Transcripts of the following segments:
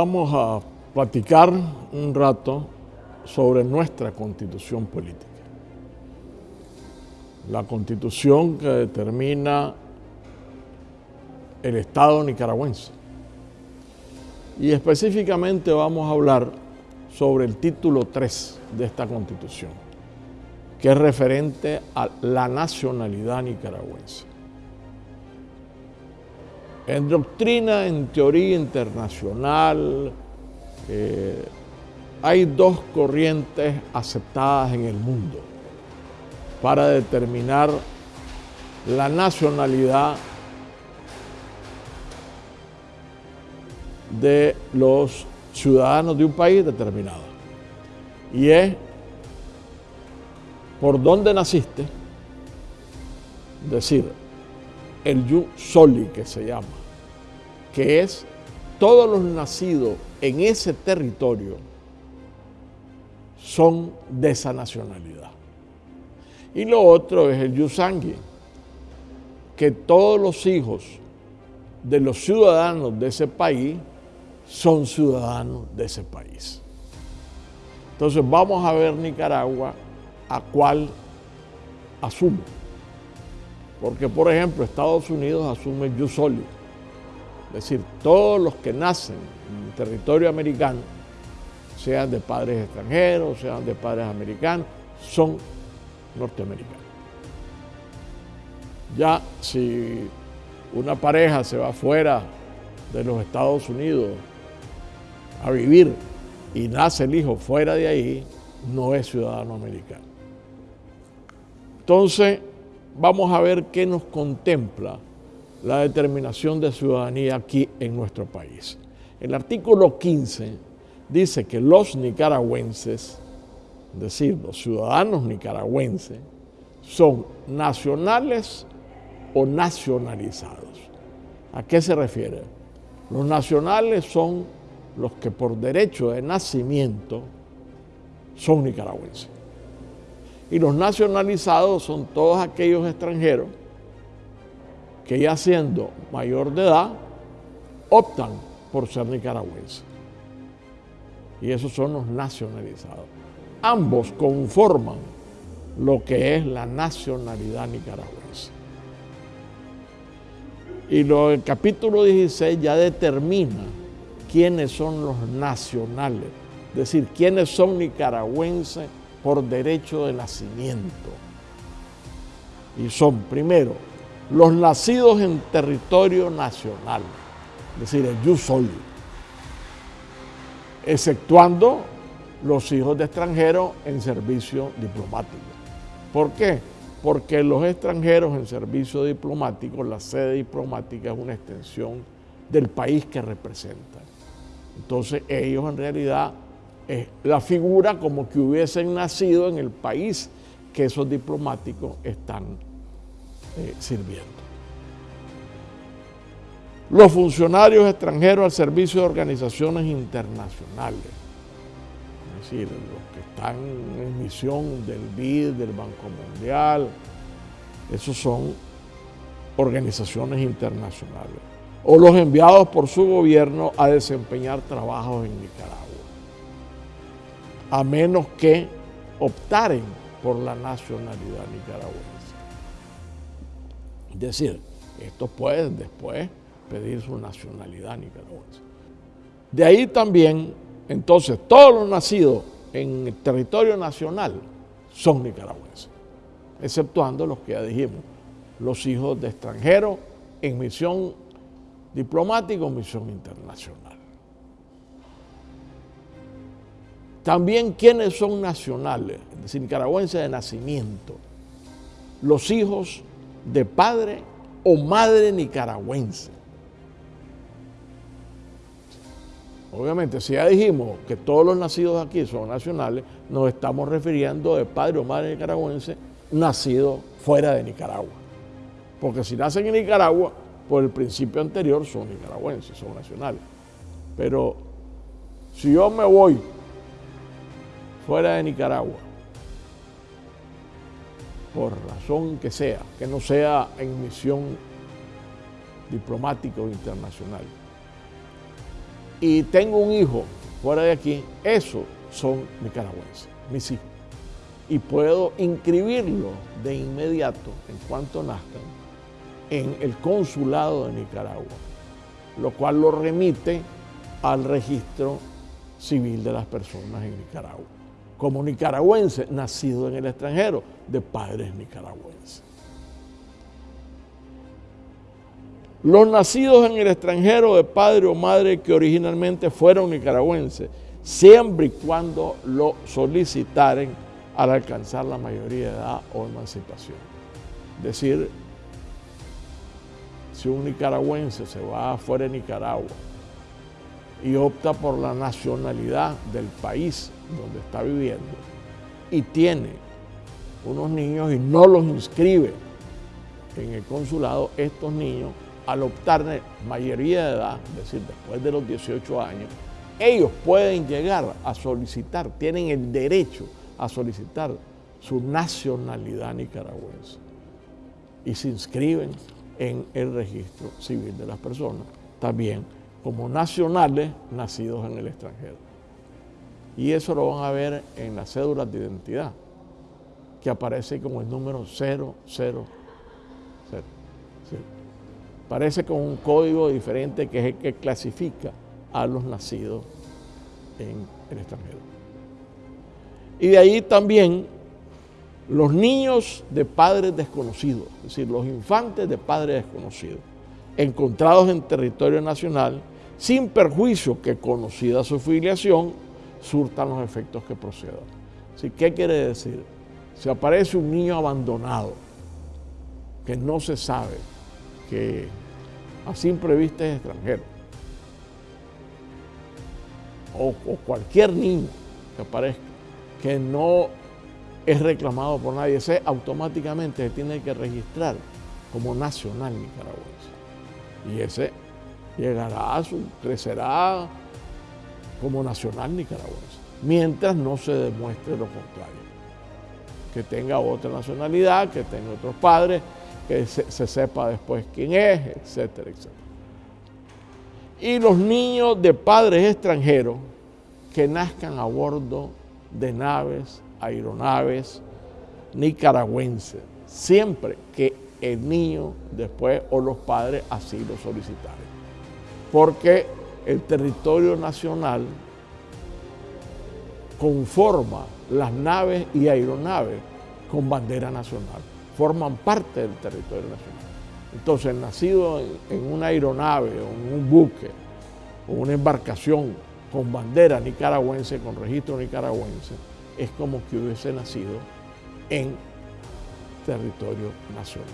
Vamos a platicar un rato sobre nuestra constitución política. La constitución que determina el Estado nicaragüense. Y específicamente vamos a hablar sobre el título 3 de esta constitución, que es referente a la nacionalidad nicaragüense. En doctrina, en teoría internacional, eh, hay dos corrientes aceptadas en el mundo para determinar la nacionalidad de los ciudadanos de un país determinado. Y es por dónde naciste, decir, el yu soli que se llama, que es todos los nacidos en ese territorio son de esa nacionalidad. Y lo otro es el yusangui, que todos los hijos de los ciudadanos de ese país son ciudadanos de ese país. Entonces vamos a ver Nicaragua a cuál asume. Porque, por ejemplo, Estados Unidos asume el jus soli. Es decir, todos los que nacen en el territorio americano, sean de padres extranjeros, sean de padres americanos, son norteamericanos. Ya si una pareja se va fuera de los Estados Unidos a vivir y nace el hijo fuera de ahí, no es ciudadano americano. Entonces, vamos a ver qué nos contempla la determinación de ciudadanía aquí en nuestro país. El artículo 15 dice que los nicaragüenses, es decir, los ciudadanos nicaragüenses, son nacionales o nacionalizados. ¿A qué se refiere? Los nacionales son los que por derecho de nacimiento son nicaragüenses. Y los nacionalizados son todos aquellos extranjeros que ya siendo mayor de edad optan por ser nicaragüenses. Y esos son los nacionalizados. Ambos conforman lo que es la nacionalidad nicaragüense. Y lo, el capítulo 16 ya determina quiénes son los nacionales, es decir, quiénes son nicaragüenses por derecho de nacimiento. Y son, primero, los nacidos en territorio nacional, es decir, el jus soli, exceptuando los hijos de extranjeros en servicio diplomático. ¿Por qué? Porque los extranjeros en servicio diplomático, la sede diplomática es una extensión del país que representan. Entonces ellos en realidad la figura como que hubiesen nacido en el país que esos diplomáticos están eh, sirviendo. Los funcionarios extranjeros al servicio de organizaciones internacionales, es decir, los que están en misión del BID, del Banco Mundial, esos son organizaciones internacionales, o los enviados por su gobierno a desempeñar trabajos en Nicaragua a menos que optaren por la nacionalidad nicaragüense. Es decir, estos pueden después pedir su nacionalidad nicaragüense. De ahí también, entonces, todos los nacidos en el territorio nacional son nicaragüenses, exceptuando los que ya dijimos, los hijos de extranjeros en misión diplomática o misión internacional. También quienes son nacionales, es decir, nicaragüenses de nacimiento, los hijos de padre o madre nicaragüense. Obviamente, si ya dijimos que todos los nacidos aquí son nacionales, nos estamos refiriendo de padre o madre nicaragüense nacidos fuera de Nicaragua. Porque si nacen en Nicaragua, por el principio anterior son nicaragüenses, son nacionales. Pero si yo me voy fuera de Nicaragua, por razón que sea, que no sea en misión diplomática o internacional, y tengo un hijo fuera de aquí, esos son nicaragüenses, mis hijos. Y puedo inscribirlo de inmediato, en cuanto nazcan, en el consulado de Nicaragua, lo cual lo remite al registro civil de las personas en Nicaragua, como nicaragüense nacido en el extranjero, de padres nicaragüenses. Los nacidos en el extranjero de padre o madre que originalmente fueron nicaragüenses, siempre y cuando lo solicitaren al alcanzar la mayoría de edad o emancipación. Es decir, si un nicaragüense se va afuera de Nicaragua y opta por la nacionalidad del país donde está viviendo y tiene unos niños y no los inscribe en el consulado, estos niños al optar de mayoría de edad, es decir, después de los 18 años, ellos pueden llegar a solicitar, tienen el derecho a solicitar su nacionalidad nicaragüense y se inscriben en el registro civil de las personas, también como nacionales nacidos en el extranjero. Y eso lo van a ver en las cédulas de identidad, que aparece como el número 000. Parece con un código diferente que es el que clasifica a los nacidos en el extranjero. Y de ahí también los niños de padres desconocidos, es decir, los infantes de padres desconocidos, encontrados en territorio nacional, sin perjuicio que conocida su filiación, surtan los efectos que procedan. ¿Qué quiere decir? Si aparece un niño abandonado, que no se sabe, que a simple vista es extranjero. O, cualquier niño que aparezca que no es reclamado por nadie, ese automáticamente se tiene que registrar como nacional nicaragüense. Y ese llegará, crecerá como nacional nicaragüense, mientras no se demuestre lo contrario. Que tenga otra nacionalidad, que tenga otros padres, que se, sepa después quién es, etcétera, etcétera. Y los niños de padres extranjeros que nazcan a bordo de naves, aeronaves nicaragüenses, siempre que el niño después o los padres así lo solicitaren. Porque el territorio nacional conforma las naves y aeronaves con bandera nacional forman parte del territorio nacional. Entonces, nacido en, una aeronave o en un buque o una embarcación con bandera nicaragüense, con registro nicaragüense, es como que hubiese nacido en territorio nacional.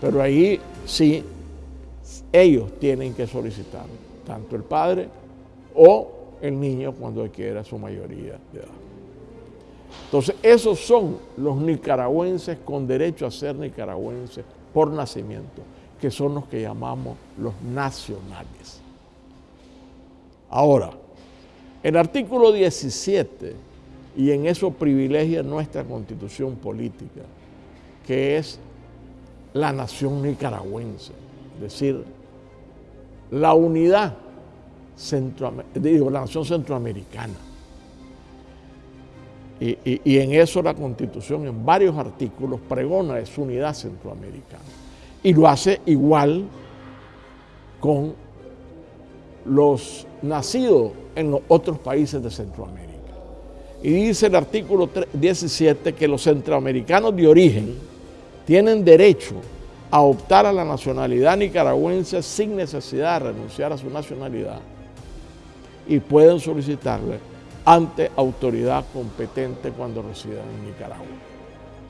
Pero ahí sí, ellos tienen que solicitar, tanto el padre o el niño cuando adquiera su mayoría de edad. Entonces, esos son los nicaragüenses con derecho a ser nicaragüenses por nacimiento, que son los que llamamos los nacionales. Ahora, el artículo 17, y en eso privilegia nuestra constitución política, que es la nación nicaragüense, es decir, la unidad digo, la nación centroamericana. Y, en eso la Constitución, en varios artículos, pregona su unidad centroamericana. Y lo hace igual con los nacidos en los otros países de Centroamérica. Y dice el artículo 17 que los centroamericanos de origen tienen derecho a optar a la nacionalidad nicaragüense sin necesidad de renunciar a su nacionalidad y pueden solicitarle ante autoridad competente cuando residan en Nicaragua.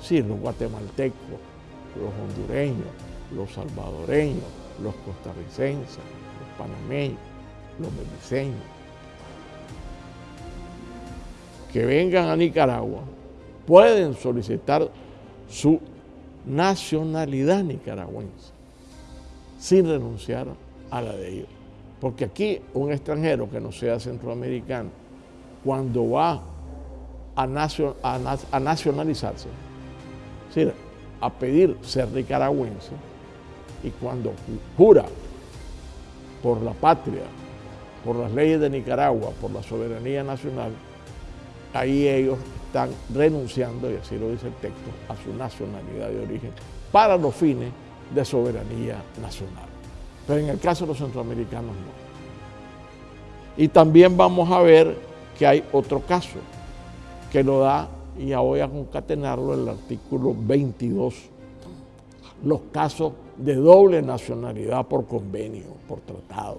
Sí, los guatemaltecos, los hondureños, los salvadoreños, los costarricenses, los panameños, los beliceños, que vengan a Nicaragua, pueden solicitar su nacionalidad nicaragüense sin renunciar a la de ellos. Porque aquí un extranjero que no sea centroamericano cuando va a, nacionalizarse, es decir, a pedir ser nicaragüense, y cuando jura por la patria, por las leyes de Nicaragua, por la soberanía nacional, ahí ellos están renunciando, y así lo dice el texto, a su nacionalidad de origen para los fines de soberanía nacional. Pero en el caso de los centroamericanos no. Y también vamos a ver que hay otro caso que lo da, y ya voy a concatenarlo, el artículo 22, los casos de doble nacionalidad por convenio, por tratado.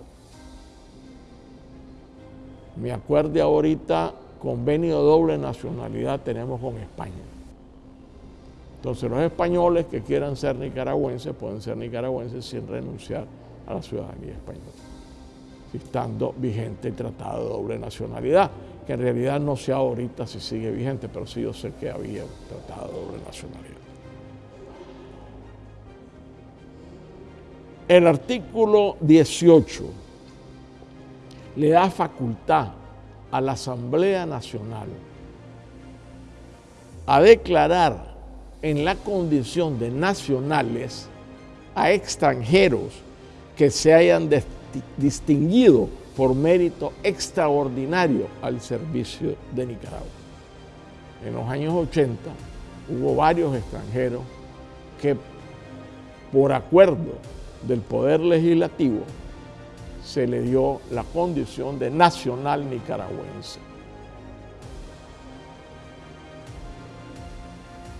Me acuerdo ahorita, convenio de doble nacionalidad tenemos con España. Entonces los españoles que quieran ser nicaragüenses pueden ser nicaragüenses sin renunciar a la ciudadanía española, estando vigente el tratado de doble nacionalidad, que en realidad no sé ahorita si sigue vigente, pero sí yo sé que había un tratado de doble nacionalidad. El artículo 18 le da facultad a la Asamblea Nacional a declarar en la condición de nacionales a extranjeros que se hayan distinguido por mérito extraordinario al servicio de Nicaragua. En los años 80 hubo varios extranjeros que por acuerdo del Poder Legislativo se le dio la condición de nacional nicaragüense.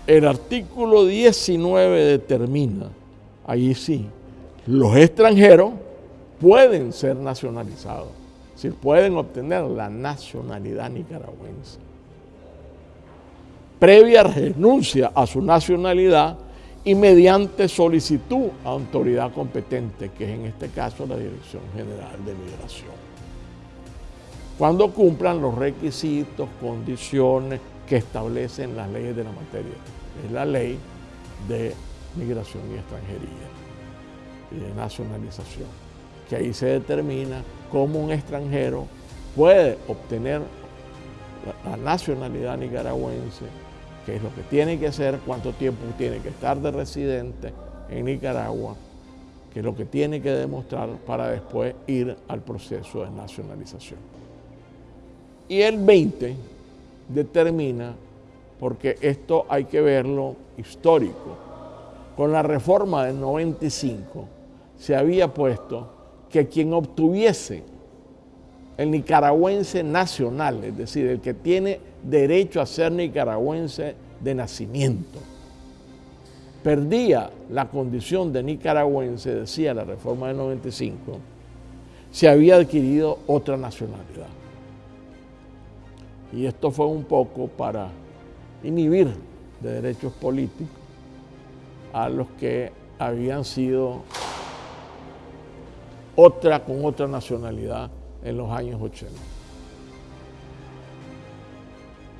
El artículo 19 determina, ahí sí, los extranjeros pueden ser nacionalizados, si pueden obtener la nacionalidad nicaragüense. Previa renuncia a su nacionalidad, y mediante solicitud a autoridad competente, que es en este caso la Dirección General de Migración. Cuando cumplan los requisitos, condiciones que establecen las leyes de la materia. Es la ley de migración y extranjería y de nacionalización, que ahí se determina cómo un extranjero puede obtener la nacionalidad nicaragüense qué es lo que tiene que hacer, cuánto tiempo tiene que estar de residente en Nicaragua, qué es lo que tiene que demostrar para después ir al proceso de nacionalización. Y el 20 determina, porque esto hay que verlo histórico, con la reforma del 95 se había puesto que quien obtuviese el nicaragüense nacional, es decir, el que tiene derecho a ser nicaragüense de nacimiento. Perdía la condición de nicaragüense, decía la reforma del 95, se había adquirido otra nacionalidad. Y esto fue un poco para inhibir de derechos políticos a los que habían sido otra con otra nacionalidad en los años 80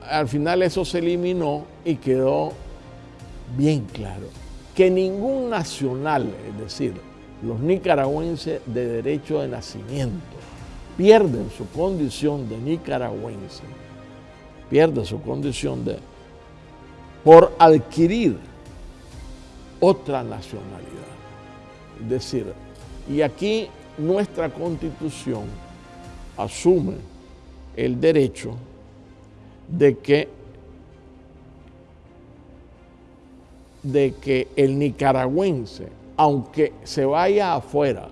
al final eso se eliminó y quedó bien claro que ningún nacional, es decir, los nicaragüenses de derecho de nacimiento, pierden su condición de nicaragüense, pierden su condición de por adquirir otra nacionalidad. Es decir, y aquí nuestra constitución asume el derecho de que, de que el nicaragüense, aunque se vaya afuera,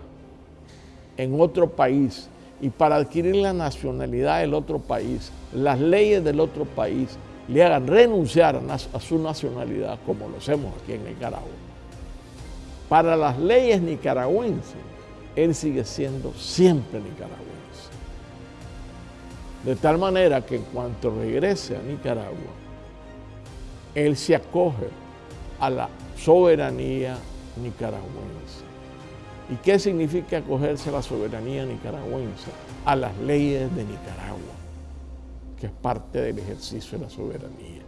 en otro país, y para adquirir la nacionalidad del otro país, las leyes del otro país le hagan renunciar a, su nacionalidad, como lo hacemos aquí en Nicaragua. Para las leyes nicaragüenses, él sigue siendo siempre nicaragüense. De tal manera que en cuanto regrese a Nicaragua, él se acoge a la soberanía nicaragüense. ¿Y qué significa acogerse a la soberanía nicaragüense? A las leyes de Nicaragua, que es parte del ejercicio de la soberanía.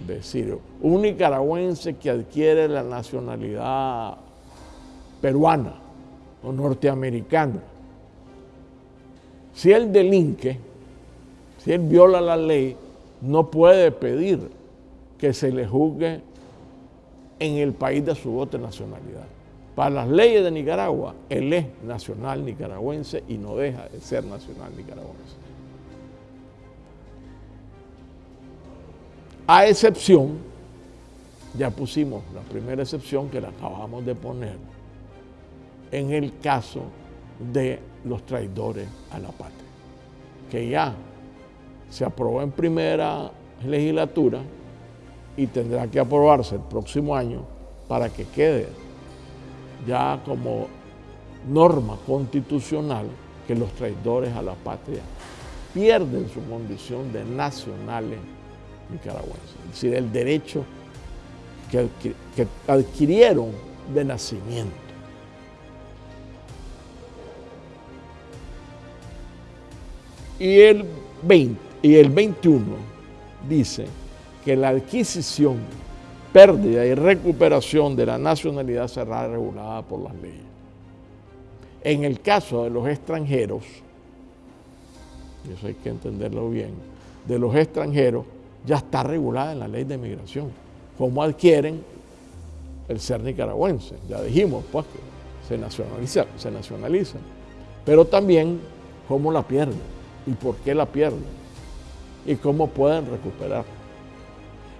Es decir, un nicaragüense que adquiere la nacionalidad peruana o norteamericana, si él delinque, si él viola la ley, no puede pedir que se le juzgue en el país de su otra nacionalidad. Para las leyes de Nicaragua, él es nacional nicaragüense y no deja de ser nacional nicaragüense. A excepción, ya pusimos la primera excepción que la acabamos de poner, en el caso de los traidores a la patria, que ya se aprobó en primera legislatura y tendrá que aprobarse el próximo año para que quede ya como norma constitucional que los traidores a la patria pierden su condición de nacionales nicaragüenses, es decir, el derecho que, adquirieron de nacimiento. Y el 20 y el 21 dice que la adquisición, pérdida y recuperación de la nacionalidad será regulada por las leyes. En el caso de los extranjeros, y eso hay que entenderlo bien, de los extranjeros ya está regulada en la ley de migración, cómo adquieren el ser nicaragüense. Ya dijimos, pues, que se nacionaliza, se nacionaliza. Pero también cómo la pierden y por qué la pierden y cómo pueden recuperar.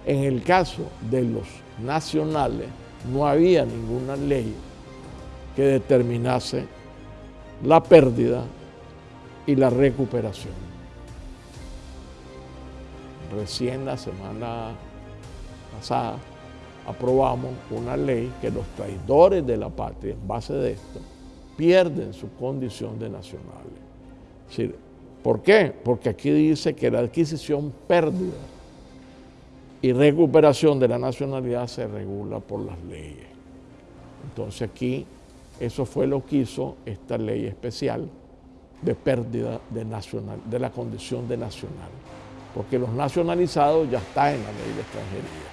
En el caso de los nacionales, no había ninguna ley que determinase la pérdida y la recuperación. Recién la semana pasada aprobamos una ley que los traidores de la patria, en base de esto, pierden su condición de nacionales. ¿Por qué? Porque aquí dice que la adquisición, pérdida y recuperación de la nacionalidad se regula por las leyes. Entonces aquí eso fue lo que hizo esta ley especial de pérdida de, nacional, de la condición de nacional, porque los nacionalizados ya están en la ley de extranjería.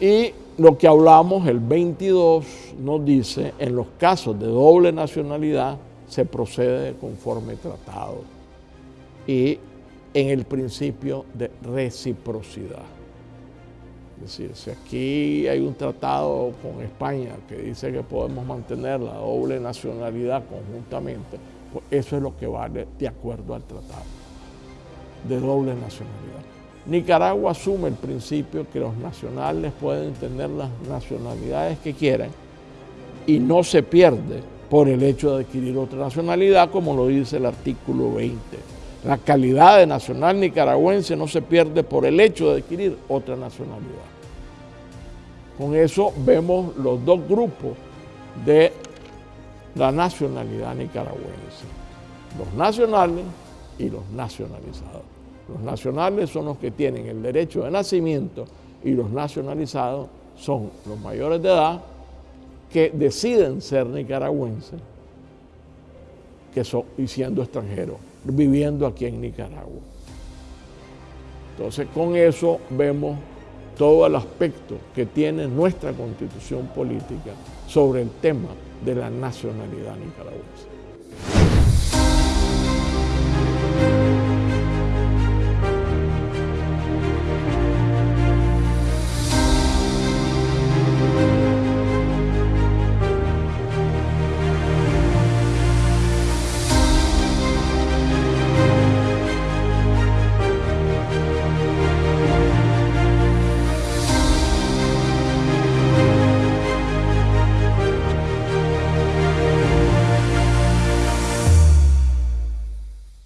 Y lo que hablamos el 22 nos dice, en los casos de doble nacionalidad, se procede conforme tratado y en el principio de reciprocidad. Es decir, si aquí hay un tratado con España que dice que podemos mantener la doble nacionalidad conjuntamente, pues eso es lo que vale de acuerdo al tratado de doble nacionalidad. Nicaragua asume el principio que los nacionales pueden tener las nacionalidades que quieran y no se pierde por el hecho de adquirir otra nacionalidad, como lo dice el artículo 20. La calidad de nacional nicaragüense no se pierde por el hecho de adquirir otra nacionalidad. Con eso vemos los dos grupos de la nacionalidad nicaragüense, los nacionales y los nacionalizados. Los nacionales son los que tienen el derecho de nacimiento y los nacionalizados son los mayores de edad que deciden ser nicaragüenses que son, y siendo extranjeros, viviendo aquí en Nicaragua. Entonces, con eso vemos todo el aspecto que tiene nuestra constitución política sobre el tema de la nacionalidad nicaragüense.